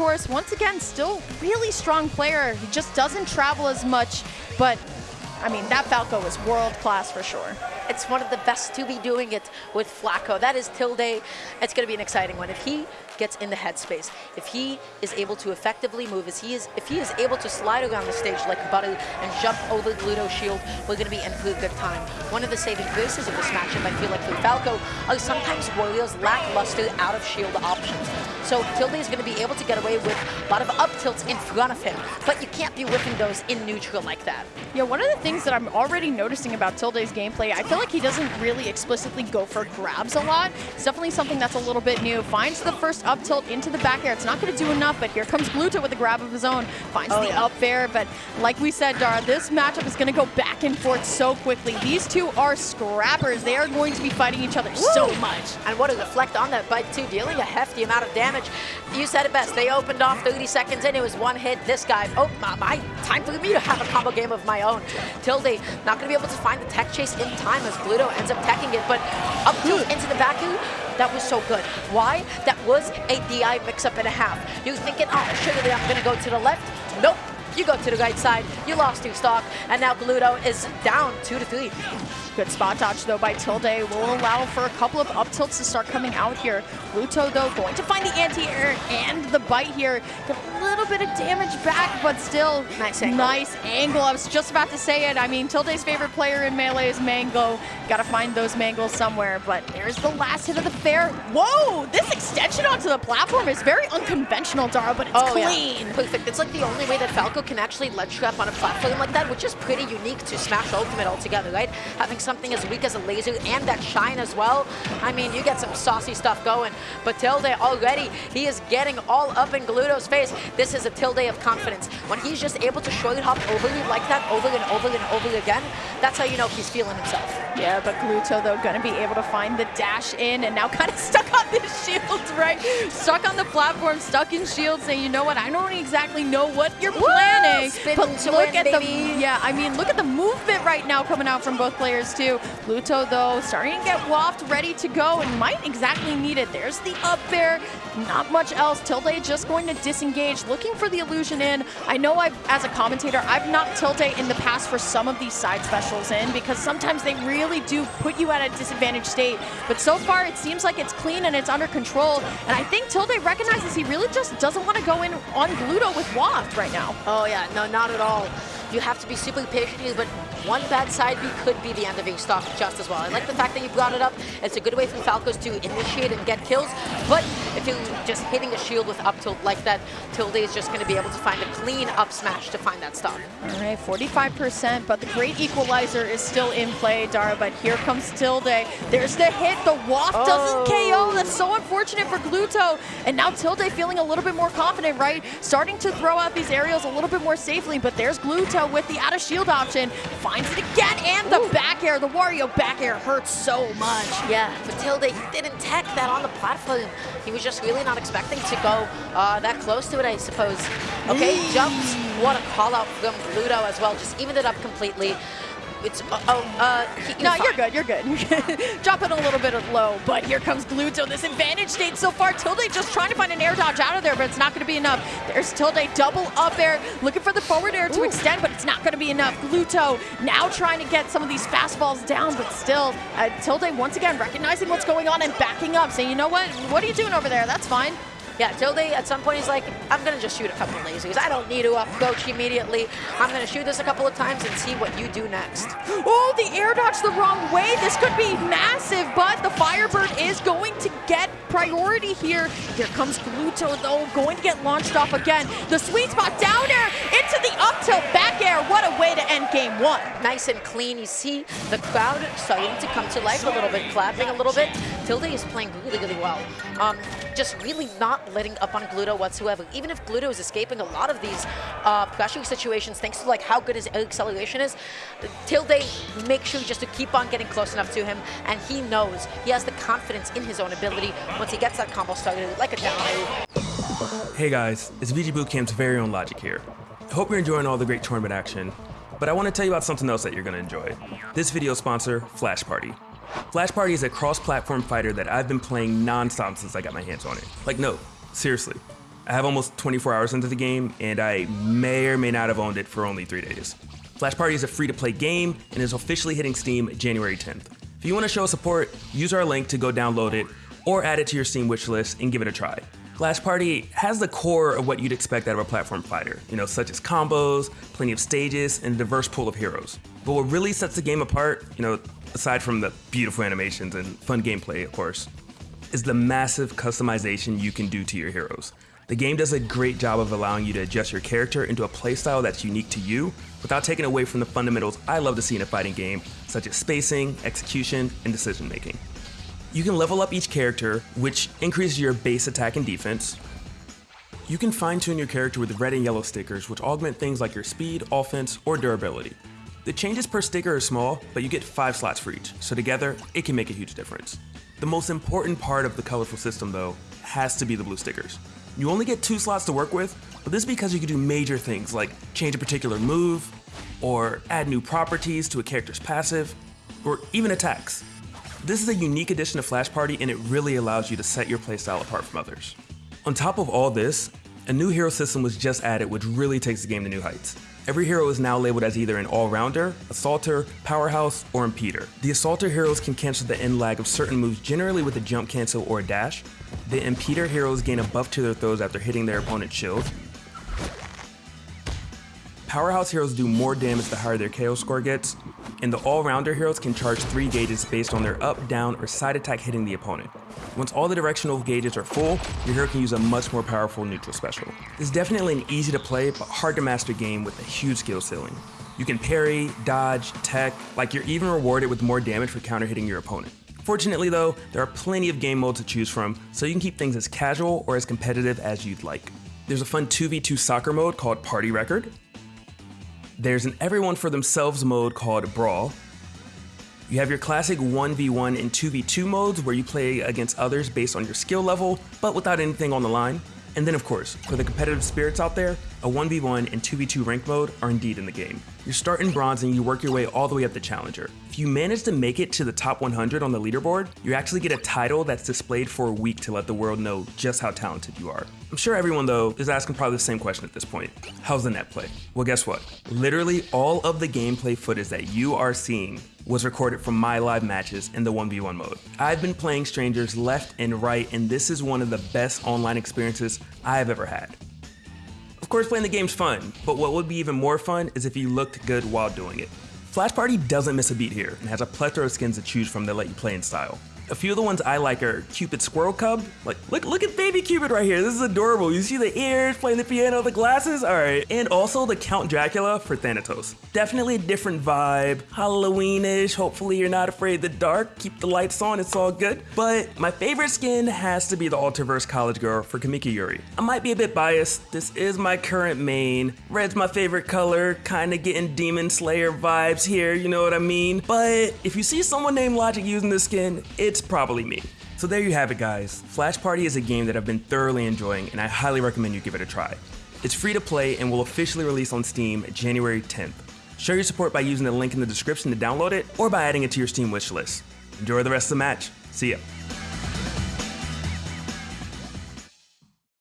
course, once again, still really strong player. He just doesn't travel as much, but I mean, that Falco is world class for sure. It's one of the best to be doing it with Falco. That is Tilde. It's going to be an exciting one. If he gets in the headspace, if he is able to effectively move, if he is, if he is able to slide around the stage like Buddy and jump over the Gluto Shield, we're going to be in for a good time. One of the saving graces of this matchup, I feel like, for Falco, are sometimes Wario's lackluster out of shield options. So Tilde is going to be able to get away with a lot of up tilts in front of him, but you can't be whipping those in neutral like that. Yeah, one of the things that I'm already noticing about Tilde's gameplay, I feel like he doesn't really explicitly go for grabs a lot. It's definitely something that's a little bit new. Finds the first up tilt into the back air. It's not going to do enough, but here comes Gluto with a grab of his own. Finds oh, the yeah. up air, but like we said, Dara, this matchup is going to go back and forth so quickly. These two are scrappers. They are going to be fighting each other Woo! so much. And what a deflect on that bite, too, dealing a hefty amount of damage. You said it best. They opened off 30 seconds in. It was one hit. This guy, oh, my, my time for me to have a combo game of my own. Tilde not going to be able to find the tech chase in time as Gluto ends up teching it, but up tilt into the back that was so good. Why? That was a DI mix-up and a half. You thinking, oh, surely I'm to go to the left? Nope. You go to the right side, you lost two stock, and now Gluto is down two to three. Good spot dodge, though, by Tilde. Will allow for a couple of up tilts to start coming out here. Gluto, though, going to find the anti-air and the bite here. Get a little bit of damage back, but still nice angle. Nice angle. I was just about to say it. I mean, Tilde's favorite player in Melee is Mango. Got to find those mangles somewhere, but there's the last hit of the fair. Whoa! This extension onto the platform is very unconventional, Dara, but it's oh, clean. Yeah. Perfect. It's like the only way that Falco can actually ledge trap on a platform like that, which is pretty unique to Smash Ultimate altogether, right? Having something as weak as a laser and that shine as well. I mean, you get some saucy stuff going. But Tilde already, he is getting all up in Gluto's face. This is a Tilde of confidence. When he's just able to short hop over you like that over and over and over again, that's how you know he's feeling himself. Yeah, but Gluto, though, going to be able to find the dash in and now kind of stuck on this shield, right? Stuck on the platform, stuck in shield, saying, you know what, I don't exactly know what you're planning. Woo! but look at baby. the, yeah, I mean, look at the movement right now coming out from both players, too. Gluto, though, starting to get waft, ready to go, and might exactly need it. There's the up air, not much else. Tilde just going to disengage, looking for the illusion in. I know I've, as a commentator, I've knocked Tilde in the past for some of these side specials in, because sometimes they really do put you at a disadvantaged state. But so far, it seems like it's clean and it's under control. And I think Tilde recognizes he really just doesn't want to go in on Gluto with Waft right now. Oh yeah, no, not at all you have to be super patient, but one bad side B could be the end of a stock just as well. I like the fact that you brought it up. It's a good way for Falcos to initiate and get kills, but if you're just hitting a shield with up tilt like that, Tilde is just going to be able to find a clean up smash to find that stock. All right, 45%, but the great equalizer is still in play, Dara, but here comes Tilde. There's the hit, the waft oh. doesn't KO. That's so unfortunate for Gluto. And now Tilde feeling a little bit more confident, right? Starting to throw out these aerials a little bit more safely, but there's Gluto with the out of shield option. Finds it again, and the Ooh. back air. The Wario back air hurts so much. Yeah, Matilda, didn't tech that on the platform. He was just really not expecting to go uh, that close to it, I suppose. Okay, jumps. What a call out from Gluto as well. Just evened it up completely. It's, uh, oh, uh, he, No, you're good, you're good. Drop it a little bit low, but here comes Gluto. This advantage state so far. Tilde just trying to find an air dodge out of there, but it's not going to be enough. There's Tilde double up air, looking for the forward air to Ooh. extend, but it's not going to be enough. Gluto now trying to get some of these fastballs down, but still, uh, Tilde once again recognizing what's going on and backing up, saying, you know what, what are you doing over there? That's fine. Yeah, Tilde at some point he's like, I'm going to just shoot a couple of lasers. I don't need to approach immediately. I'm going to shoot this a couple of times and see what you do next. Oh, the air dodge the wrong way. This could be massive, but the Firebird is going to get priority here. Here comes Gluto, though, going to get launched off again. The sweet spot down air into the up tilt back air. What a way to end game one. Nice and clean. You see the crowd starting to come to life a little bit, clapping a little bit. Tilde is playing really, really well. Um, just really not letting up on Gluto whatsoever. Even if Gluto is escaping a lot of these uh, pressuring situations, thanks to like how good his acceleration is, Tilde makes sure just to keep on getting close enough to him, and he knows he has the confidence in his own ability once he gets that combo started, like a down Hey guys, it's VG Bootcamp's very own Logic here. Hope you're enjoying all the great tournament action, but I want to tell you about something else that you're going to enjoy. This video sponsor, Flash Party. Flash Party is a cross-platform fighter that I've been playing non-stop since I got my hands on it. Like no, seriously. I have almost 24 hours into the game, and I may or may not have owned it for only three days. Flash Party is a free to play game and is officially hitting Steam January 10th. If you want to show support, use our link to go download it or add it to your Steam wishlist and give it a try. Flash Party has the core of what you'd expect out of a platform fighter, you know, such as combos, plenty of stages, and a diverse pool of heroes. But what really sets the game apart, you know, aside from the beautiful animations and fun gameplay, of course, is the massive customization you can do to your heroes. The game does a great job of allowing you to adjust your character into a playstyle that's unique to you without taking away from the fundamentals I love to see in a fighting game, such as spacing, execution, and decision making. You can level up each character, which increases your base attack and defense. You can fine tune your character with red and yellow stickers, which augment things like your speed, offense, or durability. The changes per sticker are small, but you get 5 slots for each, so together, it can make a huge difference. The most important part of the colorful system, though, has to be the blue stickers. You only get two slots to work with, but this is because you can do major things like change a particular move, or add new properties to a character's passive, or even attacks. This is a unique addition to Flash Party and it really allows you to set your playstyle apart from others. On top of all this, a new hero system was just added which really takes the game to new heights. Every hero is now labeled as either an all-rounder, assaulter, powerhouse, or impeder. The assaulter heroes can cancel the end lag of certain moves generally with a jump cancel or a dash. The impeder heroes gain a buff to their throws after hitting their opponent's shield. Powerhouse heroes do more damage the higher their KO score gets, and the all-rounder heroes can charge 3 gauges based on their up, down, or side attack hitting the opponent. Once all the directional gauges are full, your hero can use a much more powerful neutral special. This is definitely an easy to play but hard to master game with a huge skill ceiling. You can parry, dodge, tech, like you're even rewarded with more damage for counter hitting your opponent. Fortunately though, there are plenty of game modes to choose from, so you can keep things as casual or as competitive as you'd like. There's a fun 2v2 soccer mode called Party Record, there's an everyone for themselves mode called Brawl. You have your classic 1v1 and 2v2 modes where you play against others based on your skill level, but without anything on the line. And then of course, for the competitive spirits out there, a 1v1 and 2v2 rank mode are indeed in the game. You start in bronze and you work your way all the way up to challenger. If you manage to make it to the top 100 on the leaderboard, you actually get a title that's displayed for a week to let the world know just how talented you are. I'm sure everyone though is asking probably the same question at this point. How's the net play? Well guess what? Literally all of the gameplay footage that you are seeing was recorded from my live matches in the 1v1 mode. I've been playing strangers left and right and this is one of the best online experiences I have ever had. Course playing the game's fun, but what would be even more fun is if you looked good while doing it. Flash Party doesn't miss a beat here and has a plethora of skins to choose from that let you play in style. A few of the ones I like are Cupid Squirrel Cub. Like, look, look at baby Cupid right here. This is adorable. You see the ears, playing the piano, the glasses. All right. And also the Count Dracula for Thanatos. Definitely a different vibe. Halloweenish. Hopefully you're not afraid of the dark. Keep the lights on. It's all good. But my favorite skin has to be the Ultraverse College Girl for Kamiki Yuri. I might be a bit biased. This is my current main. Red's my favorite color. Kind of getting Demon Slayer vibes here. You know what I mean? But if you see someone named Logic using this skin, it's it's probably me. So there you have it guys. Flash Party is a game that I've been thoroughly enjoying and I highly recommend you give it a try. It's free to play and will officially release on Steam January 10th. Show your support by using the link in the description to download it or by adding it to your Steam wishlist. Enjoy the rest of the match. See ya.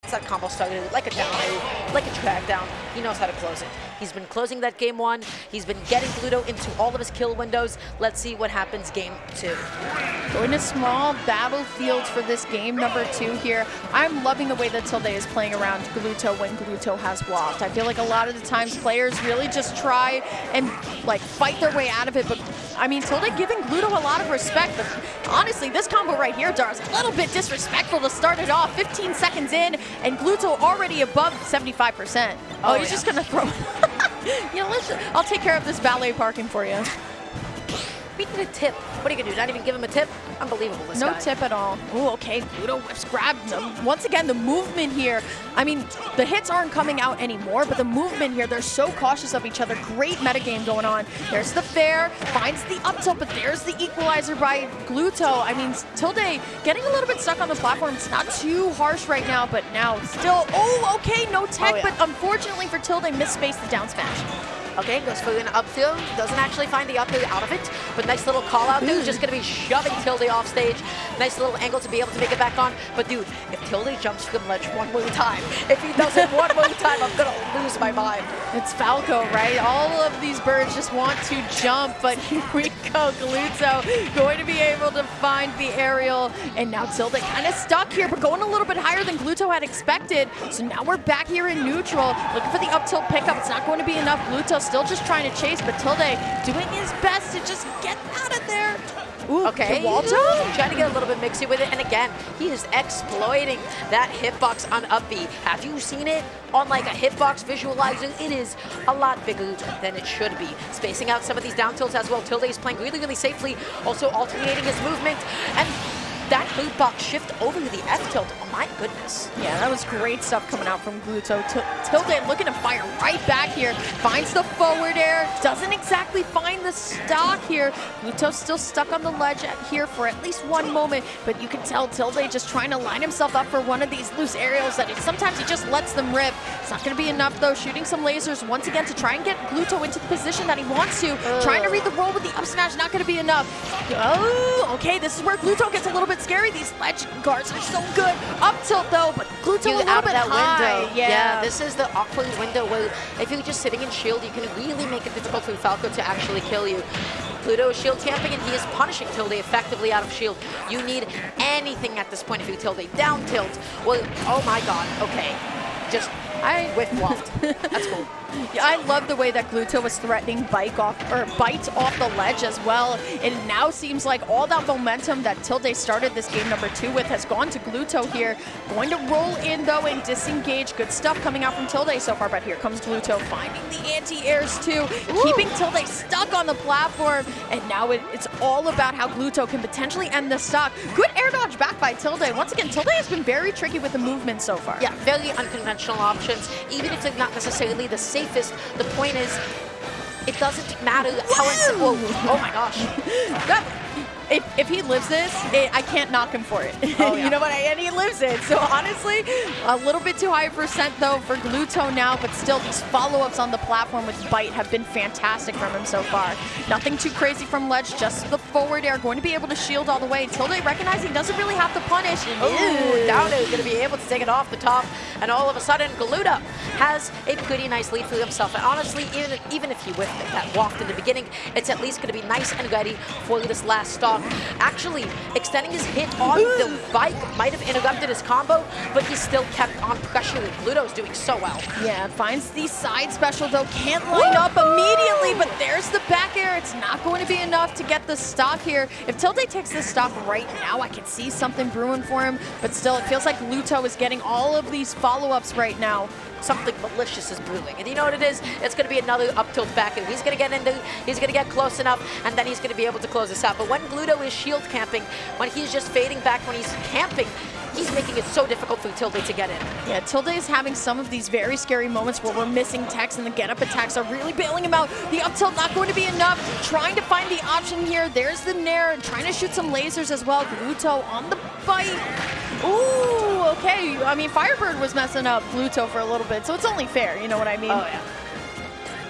that combo started like a down, like a track down. He knows how to close it. He's been closing that game one. He's been getting Gluto into all of his kill windows. Let's see what happens game two. Going to small battlefield for this game number two here. I'm loving the way that Tilde is playing around Gluto when Gluto has Waft. I feel like a lot of the times players really just try and like fight their way out of it, but I mean, Tilde giving Gluto a lot of respect, but honestly, this combo right here, Dar, is a little bit disrespectful to start it off. 15 seconds in, and Gluto already above 75%. Oh, oh he's yeah. just gonna throw you know, let's, I'll take care of this valet parking for you. Need a tip. What are you gonna do? Not even give him a tip? Unbelievable. This no guy. tip at all. Oh, okay. Gluto whips grabbed him. Once again, the movement here. I mean, the hits aren't coming out anymore, but the movement here, they're so cautious of each other. Great metagame going on. There's the fair, finds the up tilt, but there's the equalizer by Gluto. I mean, Tilde getting a little bit stuck on the platform. It's not too harsh right now, but now still. Oh, okay, no tech, oh, yeah. but unfortunately for Tilde, misspaced the down smash. Okay, goes for an up throw. Doesn't actually find the up throw out of it, but nice little call out there. Just going to be shoving Tilde off stage. Nice little angle to be able to make it back on. But dude, if Tilde jumps from ledge one more time, if he does it one more time, I'm going to lose my mind. It's Falco, right? All of these birds just want to jump, but here we go. Gluto going to be able to find the aerial, and now Tilde kind of stuck here, but going a little bit higher than Gluto had expected. So now we're back here in neutral, looking for the up tilt pickup. It's not going to be enough. Gluto still just trying to chase, but Tilde doing his best to just get out of there. Ooh, okay, Gluto trying to get a little bit mixy with it, and again, he is exploiting that hitbox on up B. Have you seen it on like a hitbox visualizer? It is a lot bigger than it should be. Spacing out some of these down tilts as well. Tilde is playing really, really safely, also alternating his movement, and that hitbox shift over to the F tilt, oh my goodness. Yeah, that was great stuff coming out from Gluto. Tilde looking to fire right back here, finds the forward air, doesn't exactly find the stock here. Gluto's still stuck on the ledge here for at least one moment, but you can tell Tilde just trying to line himself up for one of these loose aerials that he, sometimes he just lets them rip. It's not going to be enough though, shooting some lasers once again to try and get Gluto into the position that he wants to. Ugh. Trying to read the roll with the up smash, not going to be enough. Oh, okay, this is where Gluto gets a little bit bit scary. These ledge guards are so good. Up tilt though, but Gluto a little bit high. Window. Yeah. yeah, this is the awkward window where if you're just sitting in shield, you can really make it difficult for Falco to actually kill you. Gluto is shield camping and he is punishing Tilde effectively out of shield. You need anything at this point if you Tilde down tilt. Well, oh my god, okay. Just I with waft. That's cool. Yeah, I love the way that Gluto was threatening bike off or bite off the ledge as well. It now seems like all that momentum that Tilde started this game number two with has gone to Gluto here. Going to roll in though and disengage. Good stuff coming out from Tilde so far, but here comes Gluto finding the anti-airs too, Ooh. keeping Tilde stuck on the platform. And now it, it's all about how Gluto can potentially end the stock. Good air dodge back by Tilde. Once again, Tilde has been very tricky with the movement so far. Yeah, very unconventional options. Even if it's not necessarily the safest. The point is, it doesn't matter how it's... Oh, oh my gosh. That, if, if he lives this, it, I can't knock him for it. Oh, yeah. you know what? I, and he lives it. So honestly, a little bit too high a percent though for Gluto now, but still these follow-ups on the platform with Bite have been fantastic from him so far. Nothing too crazy from Ledge, just the forward air, going to be able to shield all the way. Tilde recognizing he doesn't really have to punish. Ooh, Downo is going to be able to take it off the top, and all of a sudden, Gluto has a pretty nice lead for himself. And honestly, even, even if he whiffed that waft in the beginning, it's at least going to be nice and ready for this last stop actually extending his hit on the bike. Might have interrupted his combo, but he still kept on pressuring. Gluto's doing so well. Yeah, finds the side special though. Can't line up immediately, but there's the back air. It's not going to be enough to get the stock here. If Tilde takes this stock right now, I can see something brewing for him, but still, it feels like Gluto is getting all of these follow-ups right now something malicious is brewing. And you know what it is? It's going to be another up tilt back. And he's going to get into, he's going to get close enough, and then he's going to be able to close this out. But when Gluto is shield camping, when he's just fading back, when he's camping, he's making it so difficult for Tilde to get in. Yeah, Tilde is having some of these very scary moments where we're missing techs and the get-up attacks are really bailing him out. The up tilt not going to be enough. Trying to find the option here. There's the Nair, trying to shoot some lasers as well. Gluto on the bite. Ooh, okay. I mean, Firebird was messing up Gluto for a little bit, so it's only fair, you know what I mean? Oh, yeah.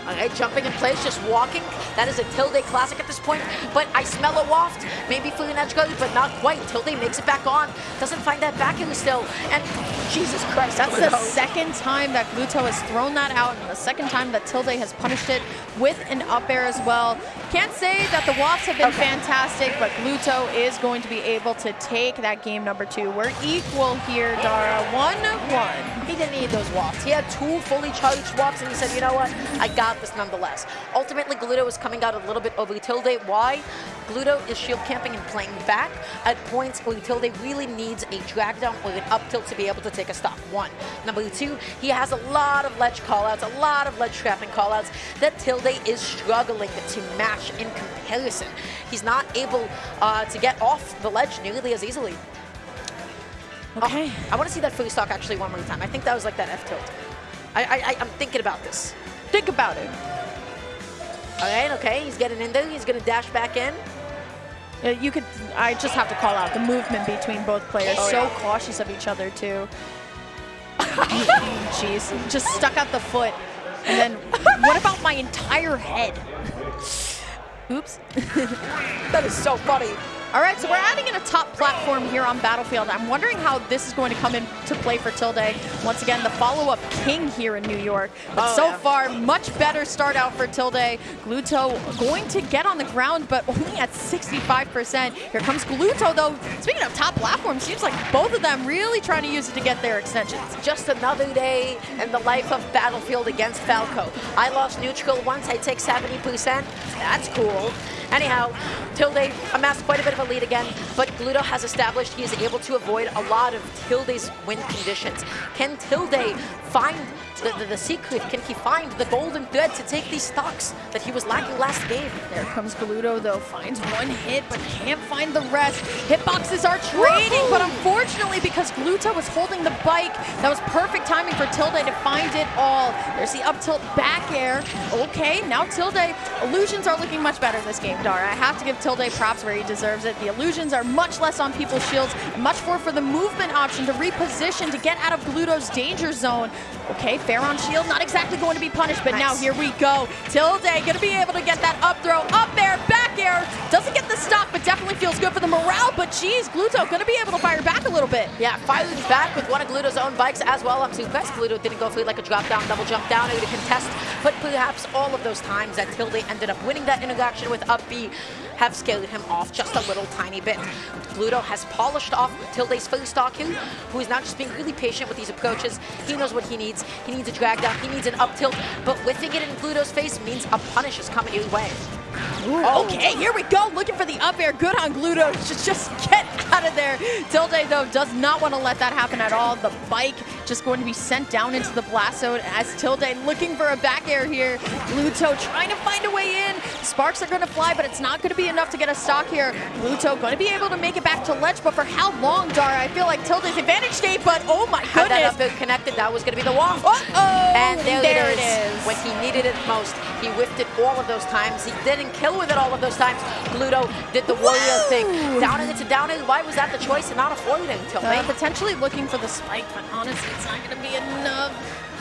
Okay, jumping in place, just walking. That is a Tilde classic at this point, but I smell a waft. Maybe for an edge guard, but not quite. Tilde makes it back on. Doesn't find that back in still. And Jesus Christ, that's the second time that Gluto has thrown that out, and the second time that Tilde has punished it with an up air as well. Can't say that the wafts have been okay. fantastic, but Gluto is going to be able to take that game number two. We're equal here, Dara. 1-1. He didn't need those wafts. He had two fully charged wafts, and he said, you know what? I got nonetheless. Ultimately, Gluto is coming out a little bit over Tilde. Why? Gluto is shield camping and playing back at points where Tilde really needs a drag down or an up tilt to be able to take a stop. One. Number two, he has a lot of ledge callouts, a lot of ledge trapping callouts that Tilde is struggling to match in comparison. He's not able uh, to get off the ledge nearly as easily. Okay. Oh, I want to see that free stock actually one more time. I think that was like that F tilt. I, I, I'm thinking about this. Think about it. All right, okay, he's getting in there. He's going to dash back in. You could, I just have to call out the movement between both players. Oh, so yeah. cautious of each other, too. Jeez, just stuck out the foot. And then what about my entire head? Oops. That is so funny. All right, so we're adding in a top platform here on Battlefield. I'm wondering how this is going to come into play for Tilde. Once again, the follow-up king here in New York. But Oh, so yeah. far, much better start out for Tilde. Gluto going to get on the ground, but only at 65%. Here comes Gluto, though. Speaking of top platform, seems like both of them really trying to use it to get their extensions. Just another day in the life of Battlefield against Falco. I lost neutral once, I take 70%. That's cool. Anyhow, Tilde amassed quite a bit of a lead again, but Gluto has established he is able to avoid a lot of Tilde's win conditions. Can Tilde find the, the, the secret? Can he find the golden thread to take these stocks that he was lacking last game? There comes Gluto, though. Finds one hit, but can't find the rest. Hitboxes are trading, but unfortunately, because Gluto was holding the bike, that was perfect timing for Tilde to find it all. There's the up tilt back air. Okay, now Tilde. Illusions are looking much better this game, Dara. I have to give Tilde props where he deserves it. The illusions are much less on people's shields, much more for the movement option to reposition to get out of Gluto's danger zone. Okay, fair on shield, not exactly going to be punished, but now here we go. Tilde gonna be able to get that up throw, up air, back air. Doesn't get the stock, but definitely feels good for the morale. But geez, Gluto gonna be able to fire back a little bit. Yeah, fired back with one of Gluto's own bikes as well. up to best. Gluto didn't go for like a drop down, double jump down, or to contest. But perhaps all of those times that Tilde ended up winning that interaction with up B have scared him off just a little tiny bit. Gluto has polished off Tilde's first stock here, who is now just being really patient with these approaches. He knows what he needs. He needs a drag down, he needs an up tilt, but whiffing it in Gluto's face means a punish is coming his way. Oh. Okay, here we go. Looking for the up air. Good on Gluto. Just, just get out of there. Tilde, though, does not want to let that happen at all. The bike just going to be sent down into the blast zone as Tilde looking for a back air here. Gluto trying to find a way in. Sparks are going to fly, but it's not going to be enough to get a stock here. Gluto going to be able to make it back to ledge, but for how long, Dara? I feel like Tilde's advantage state, but oh my goodness. Had that up connected, that was going to be the wall. Uh-oh. And there, There it, it is. is. When he needed it most, he whiffed it all of those times. He didn't kill with it all of those times. Gluto did the Wario Whoa. thing. Down into down in. Why was that the choice and not avoiding until Uh, potentially looking for the spike, but honestly, it's not going to be enough.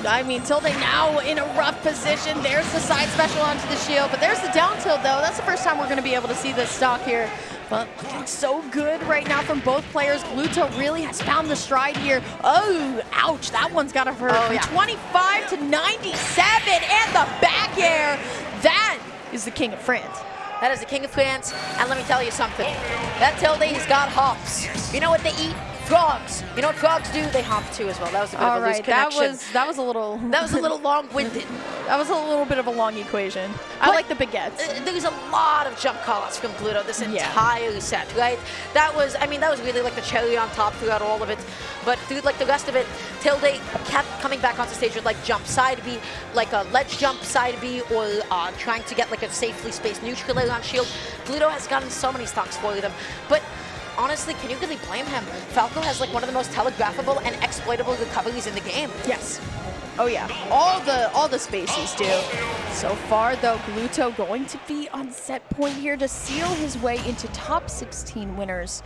I mean, Tilde now in a rough position. There's the side special onto the shield, but there's the down tilt, though. That's the first time we're going to be able to see this stock here. But looking so good right now from both players. Gluto really has found the stride here. Oh, ouch. That one's got to hurt. Oh, yeah. 25 to 97, and the back air. That is the king of France. That is the king of France. And let me tell you something. That Tilde, he's got hops. You know what they eat? Frogs. You know what frogs do? They hop too as well. That was a bit All of a loose right, that was that was a little that was a little long-winded. that was a little bit of a long equation. I like the baguettes. Uh, There's a lot of jump callouts from Gluto this Yeah. entire set, right? That was, I mean, that was really like the cherry on top throughout all of it. But through like the rest of it, Tilde kept coming back onto stage with like jump side B, like a ledge jump side B, or uh, trying to get like a safely spaced neutral on shield. Gluto has gotten so many stocks for them, but. Honestly, can you really blame him? Falco has like one of the most telegraphable and exploitable recoveries in the game. Yes. Oh yeah, all the all the spaces do. So far though, Gluto going to be on set point here to seal his way into top 16 winners.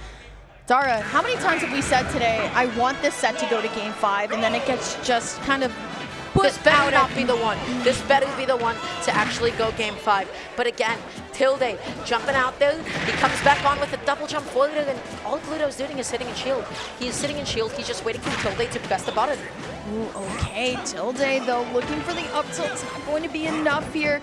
Dara, how many times have we said today, I want this set to go to game five, and then it gets just kind of This better not be the one. This better be the one to actually go game five. But again, Tilde jumping out there. He comes back on with a double jump forward, and all Gluto's doing is sitting in shield. He is sitting in shield. He's just waiting for Tilde to press the button. Ooh, okay, Tilde though, looking for the up tilt. It's not going to be enough here.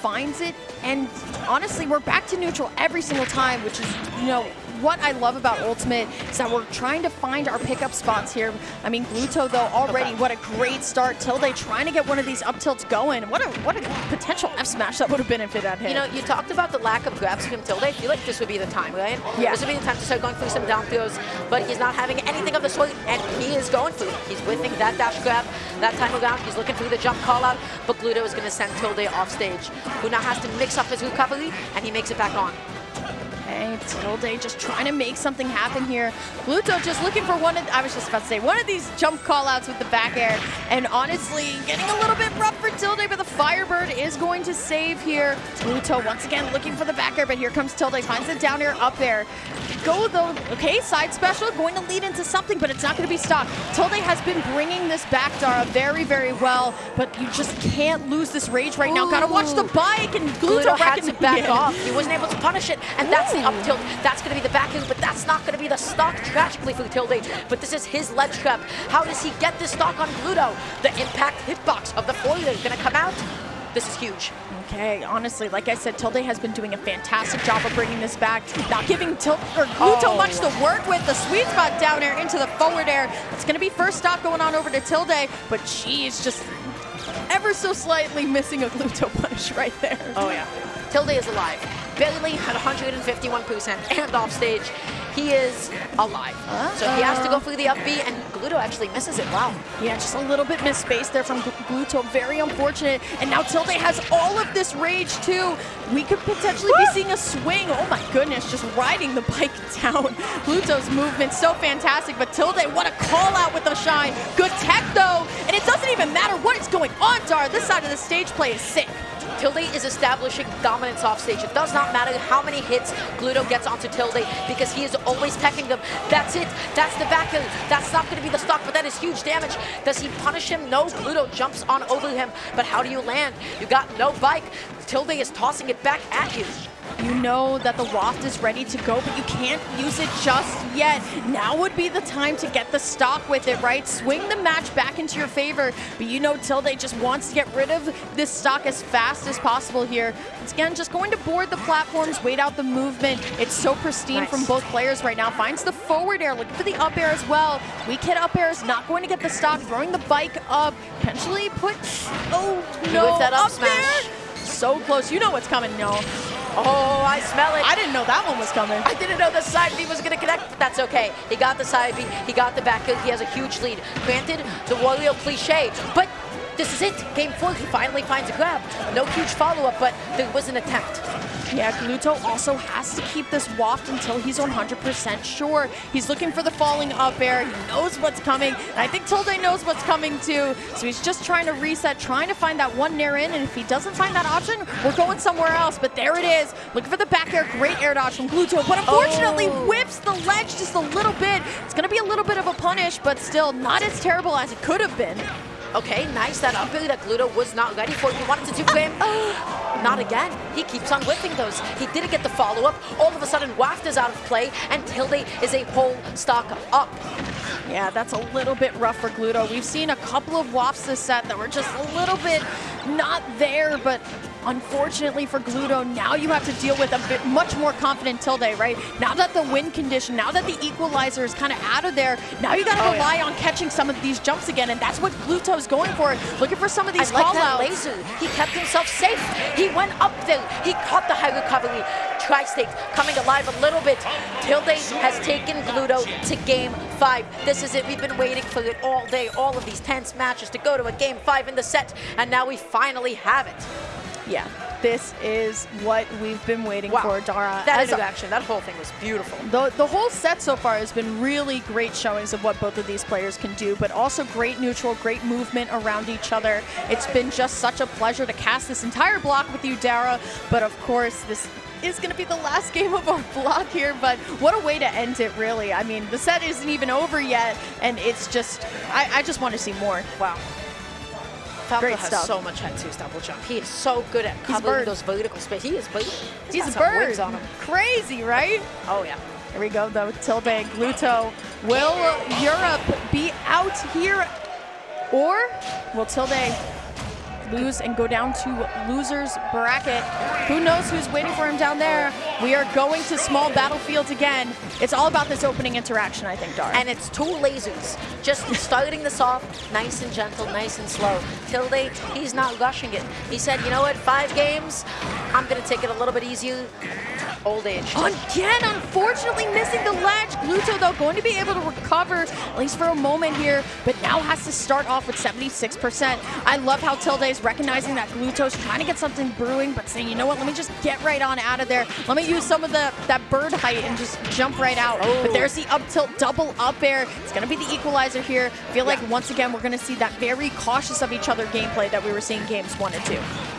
Finds it, and honestly, we're back to neutral every single time, which is, you know, what I love about Ultimate is that we're trying to find our pickup spots here. I mean, Gluto though already, what a great start. Tilde trying to get one of these up tilts going. What a what a potential F smash that would have been if it had hit. You know, you talked about the lack of grabs from Tilde. I feel like this would be the time, right? Yeah. This would be the time to start going through some down throws, but he's not having anything of the sort, and he is going through. He's whiffing that dash grab that time around. He's looking through the jump call out, but Gluto is going to send Tilde off stage, who now has to mix up his recovery, and he makes it back on. Okay, Tilde just trying to make something happen here. Gluto just looking for one of, I was just about to say, one of these jump callouts with the back air. And honestly, getting a little bit rough for Tilde, but the Firebird is going to save here. Gluto once again looking for the back air, but here comes Tilde, finds the down air up there. Go though, okay, side special, going to lead into something, but it's not going to be stopped. Tilde has been bringing this back, Dara, very, very well, but you just can't lose this rage right now. Gotta watch the bike, and Gluto, Gluto had to back again. off. He wasn't able to punish it, and that's the up tilt. That's going to be the back but that's not going to be the stock, tragically, for Tilde. But this is his ledge trap. How does he get this stock on Gluto? The impact hitbox of the foil is going to come out. This is huge. Okay, honestly, like I said, Tilde has been doing a fantastic job of bringing this back, not giving Til or Gluto Oh. much to work with. The sweet spot down air into the forward air. It's going to be first stop going on over to Tilde, but she's just ever so slightly missing a Gluto punish right there. Oh, yeah. Tilde is alive. Bailey at 151% and off stage. He is alive. So he has to go through the up B, and Gluto actually misses it. Wow. Yeah, just a little bit misspaced there from Gl- Gluto. Very unfortunate. And now Tilde has all of this rage too. We could potentially be seeing a swing. Oh my goodness, just riding the bike down. Gluto's movement so fantastic, but Tilde, what a call out with the shine. Good tech though, and it doesn't even matter what is going on, Dar. This side of the stage play is sick. Tilde is establishing dominance off stage. It does not matter how many hits Gluto gets onto Tilde because he is always teching them. That's it. That's the back heel. That's not going to be the stock, but that is huge damage. Does he punish him? No. Gluto jumps on over him, but how do you land? You got no bike. Tilde is tossing it back at you. You know that the waft is ready to go, but you can't use it just yet. Now would be the time to get the stock with it, right? Swing the match back into your favor, but you know Tilde just wants to get rid of this stock as fast as possible here. Once again, just going to board the platforms, wait out the movement. It's so pristine Nice. from both players right now. Finds the forward air, looking for the up air as well. Weak hit up air is not going to get the stock, throwing the bike up, potentially put, oh no, that up up smash. there. So close, you know what's coming, no. Oh, I smell it. I didn't know that one was coming. I didn't know the side B was going to connect, but that's okay. He got the side B, he got the back heel, he has a huge lead. Granted, the Wario cliche, but this is it. Game four, he finally finds a grab. No huge follow-up, but there was an attempt. Yeah, Gluto also has to keep this waft until he's 100% sure. He's looking for the falling up air. He knows what's coming. And I think Tilde knows what's coming too. So he's just trying to reset, trying to find that one nair in. And if he doesn't find that option, we're going somewhere else. But there it is. Looking for the back air. Great air dodge from Gluto. But unfortunately, Oh. whips the ledge just a little bit. It's going to be a little bit of a punish, but still not as terrible as it could have been. Okay, nice that up that Gluto was not ready for. He wanted to do him. Oh, Not again. He keeps on whipping those. He didn't get the follow-up. All of a sudden, Waft is out of play, and Tilde is a whole stock up. Yeah, that's a little bit rough for Gluto. We've seen a couple of wafts this set that were just a little bit not there, but unfortunately for Gluto, now you have to deal with a bit much more confident Tilde, right? Now that the win condition, now that the equalizer is kind of out of there, now you got to Oh, yeah. rely on catching some of these jumps again, and that's what Gluto's going for, looking for some of these I like that call-outs. laser. He kept himself safe. He went up there. He caught the high recovery. Tri-State coming alive a little bit. Tilde has taken Gluto to game five. This is it. We've been waiting for it all day. All of these tense matches to go to a game five in the set. And now we finally have it. Yeah, this is what we've been waiting Wow. for, Dara. That As- interaction, that whole thing was beautiful. The, the whole set so far has been really great showings of what both of these players can do, but also great neutral, great movement around each other. It's been just such a pleasure to cast this entire block with you, Dara. But of course, this is going to be the last game of our block here, but what a way to end it, really. I mean, the set isn't even over yet, and it's just, I, I just want to see more. Wow. Falco Great has stuff. so much head twos double jump. He is so good at covering those vertical space. He is bird. He's a bird. on him. Crazy, right? Oh yeah. Here we go, though. Tilde, Luto. Will Europe be out here? Or will Tilde lose and go down to loser's bracket? Who knows who's waiting for him down there? We are going to small battlefields again. It's all about this opening interaction, I think, Dar. And it's two lasers. Just starting this off nice and gentle, nice and slow. Tilde, he's not rushing it. He said, you know what, five games, I'm going to take it a little bit easier. Old age. Again, unfortunately missing the ledge. Gluto, though, going to be able to recover, at least for a moment here, but now has to start off with 76%. I love how Tilde is is recognizing that Gluto's trying to get something brewing, but saying, you know what, let me just get right on out of there. Let me use some of the that bird height and just jump right out. Oh. But there's the up tilt double up air. It's going to be the equalizer here. feel like once again, we're going to see that very cautious of each other gameplay that we were seeing games one and two.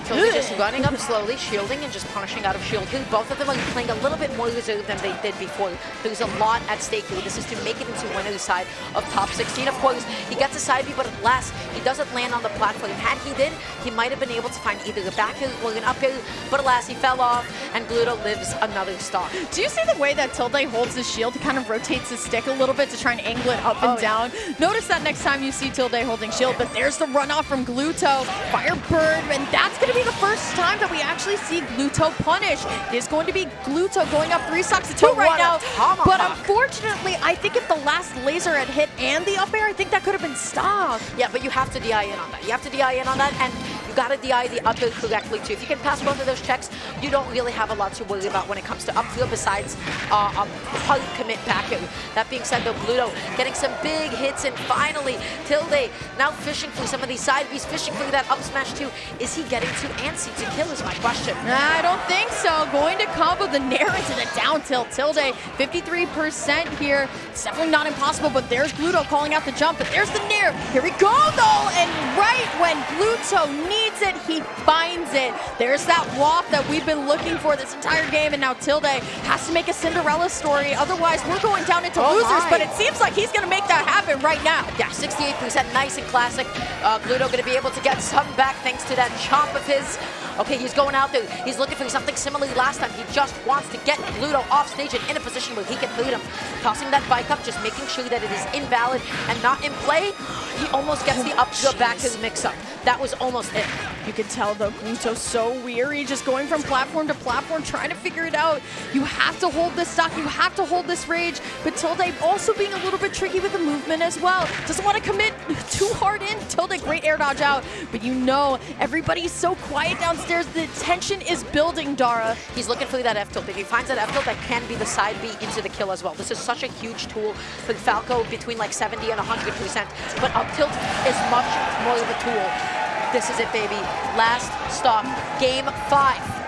Tilde just running up slowly, shielding and just punishing out of shield. Here, Both of them are playing a little bit more reserved than they did before. There's a lot at stake here. This is to make it into winner's side of top 16. Of course, he gets a side B, but at last, he doesn't land on the platform. Had he did, he might have been able to find either a back air or an up air, but alas, he fell off, and Gluto lives another stock. Do you see the way that Tilde holds his shield? He kind of rotates his stick a little bit to try and angle it up and Oh, yeah. down. Notice that next time you see Tilde holding shield, but there's the runoff from Gluto. Firebird, and that's going to be the first time that we actually see Gluto punish. It is going to be Gluto going up three stocks to two But right now. But unfortunately, I think if the last laser had hit and the up air, I think that could have been stopped. Yeah, but you have to DI in on that. You have to DI in on that, and you got to DI the up air correctly too. If you can pass both of those checks, you don't really have a lot to worry about when it comes to upfield besides uh, a hard commit back air. That being said, though, Gluto getting some big hits, and finally, Tilde now fishing for some of these side Bs, fishing for that up smash too. Is he getting too antsy to kill is my question. I don't think so. Going to combo the Nair into the down tilt. Tilde, 53% here. It's definitely not impossible, but there's Gluto calling out the jump, but there's the Nair. Here we go, though, and right when Gluto needs it, he finds it. There's that waft that we've been looking for this entire game, and now Tilde has to make a Cinderella story. Otherwise, we're going down into Oh losers, my. but it seems like he's going to make that happen right now. Yeah, 68%, nice and classic. Uh, Gluto going to be able to get some back thanks to that chomp of his. Okay, he's going out there. He's looking for something similar last time. He just wants to get Gluto off stage and in a position where he can beat him. Tossing that bike up, just making sure that it is invalid and not in play. He almost gets the oh, up to back to the mix-up. That was almost it. You can tell though, Gluto's so weary, just going from platform to platform, trying to figure it out. You have to hold this stock, you have to hold this rage, but Tilde also being a little bit tricky with the movement as well. Doesn't want to commit too hard in. Tilde, great air dodge out, but you know, everybody's so quiet downstairs. There's the tension is building, Dara. He's looking for that F tilt. If he finds that F tilt, that can be the side B into the kill as well. This is such a huge tool for Falco between like 70 and 100%. But up tilt is much more of a tool. This is it, baby. Last stop, game five.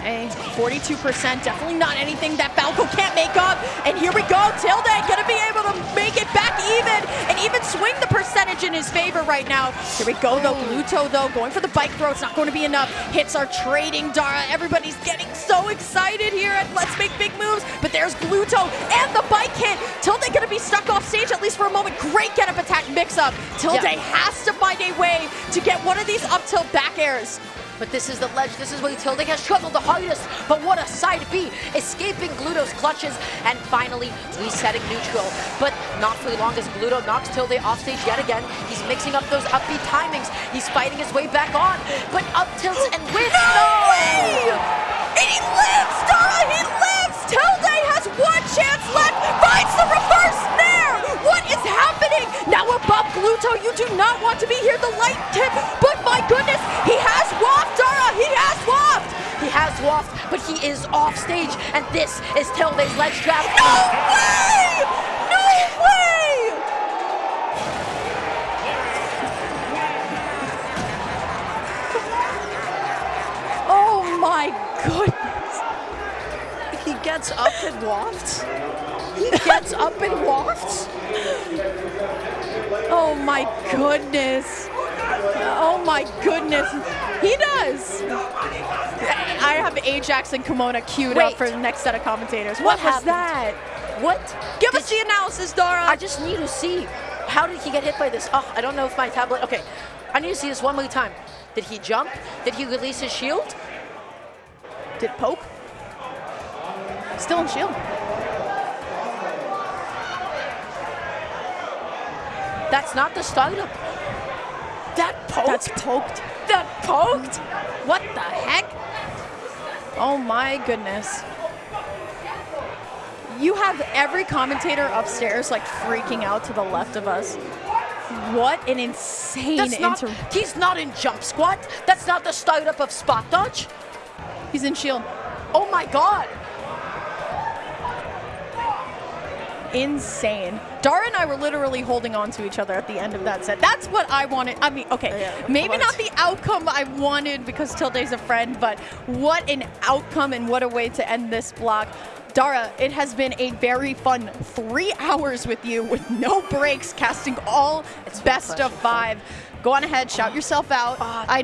Okay, 42%, definitely not anything that Falco can't make up. And here we go, Tilde gonna be able to make it back even and even swing the percentage in his favor right now. Here we go though, Gluto though, going for the bike throw, it's not going to be enough. Hits are trading, Dara, everybody's getting so excited here at Let's Make Big Moves, but there's Gluto and the bike hit. Tilde gonna be stuck off stage at least for a moment. Great get up attack mix up. Tilde Yeah. has to find a way to get one of these up tilt back airs. But this is the ledge. This is where Tilde has struggled the hardest. But what a side B, escaping Gluto's clutches and finally resetting neutral. But not for long as Gluto knocks Tilde off stage yet again. He's mixing up those upbeat timings. He's fighting his way back on. But up tilts and with No way! And he lives, Dara! He lives! Tilde has one chance left! Finds the reverse snare! What is happening? Now above Gluto, you do not want to be here, the light tip, Waft, but he is off stage. And this is Tilde's ledge trap. No way! No way! Oh my goodness! He gets up and wafts. He gets up and wafts. Oh my goodness. Oh my goodness. He does. I have Ajax and Kimona queued up for the next set of commentators. What What, was happened? that? What? Give Did us the analysis, Dara. I just need to see how did he get hit by this? Oh, I don't know if my tablet. Okay, I need to see this one more time. Did he jump? Did he release his shield? Did poke? Still in shield. That's not the startup. That poked. That's poked. that poked. What the heck? Oh my goodness. You have every commentator upstairs like freaking out to the left of us. What an insane That's not. He's not in jump squat. That's not the startup of spot dodge. He's in shield. Oh my god. insane. Dara and I were literally holding on to each other at the end of that set. That's what I wanted. I mean, okay, Yeah, maybe not the outcome I wanted because Tilde's a friend, but what an outcome and what a way to end this block. Dara, it has been a very fun three hours with you with no breaks, casting all It's best of five. Go on ahead, shout yourself out. I